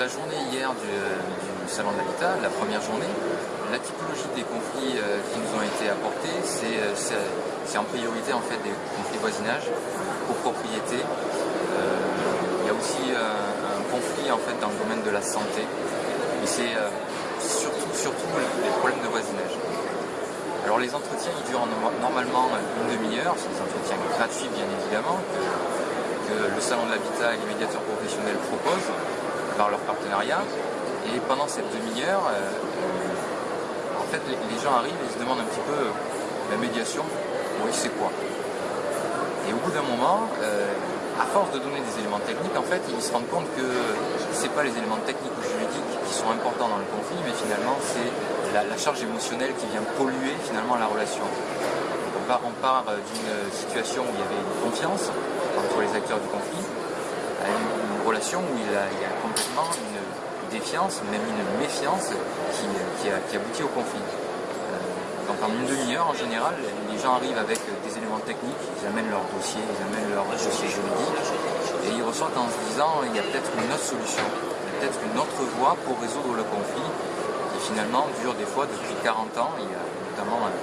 la journée hier du, Salon de l'Habitat, la première journée, la typologie des conflits euh, qui nous ont été apportés, euh, c'est en priorité en fait des conflits voisinage, copropriété. Euh, il y a aussi un conflit en fait dans le domaine de la santé. Et c'est surtout, surtout les problèmes de voisinage. Alors les entretiens durent normalement une demi-heure, c'est des entretiens gratuits bien évidemment, que, que le Salon de l'Habitat et les médiateurs professionnels proposent par leur partenariat. Et pendant cette demi-heure, euh, en fait, les, gens arrivent et se demandent un petit peu euh, la médiation, oui, c'est quoi? Et au bout d'un moment, euh, à force de donner des éléments techniques, en fait, ils se rendent compte que ce n'est pas les éléments techniques ou juridiques qui sont importants dans le conflit, mais finalement, c'est la, charge émotionnelle qui vient polluer finalement la relation. On part, part d'une situation où il y avait une confiance entre les acteurs du conflit, où il y a complètement une défiance, même une méfiance qui, aboutit au conflit. Euh, donc en une demi-heure, en général, les gens arrivent avec des éléments techniques, ils amènent leur dossier, ils amènent leur dossier juridique, et ils ressortent en se disant il y a peut-être une autre solution, peut-être une autre voie pour résoudre le conflit, qui finalement dure des fois depuis 40 ans. Il y a notamment un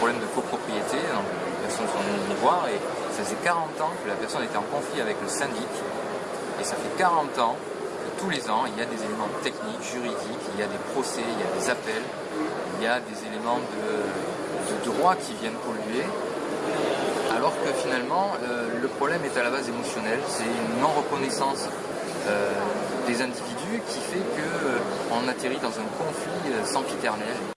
problème de copropriété, donc les personnes sont venues nous voir, et ça faisait 40 ans que la personne était en conflit avec le syndic, et ça fait 40 ans tous les ans, il y a des éléments techniques, juridiques, il y a des procès, il y a des appels, il y a des éléments de, droit qui viennent polluer, alors que finalement, euh, le problème est à la base émotionnelle, c'est une non-reconnaissance euh, des individus qui fait qu'on euh, atterrit dans un conflit sempiternel.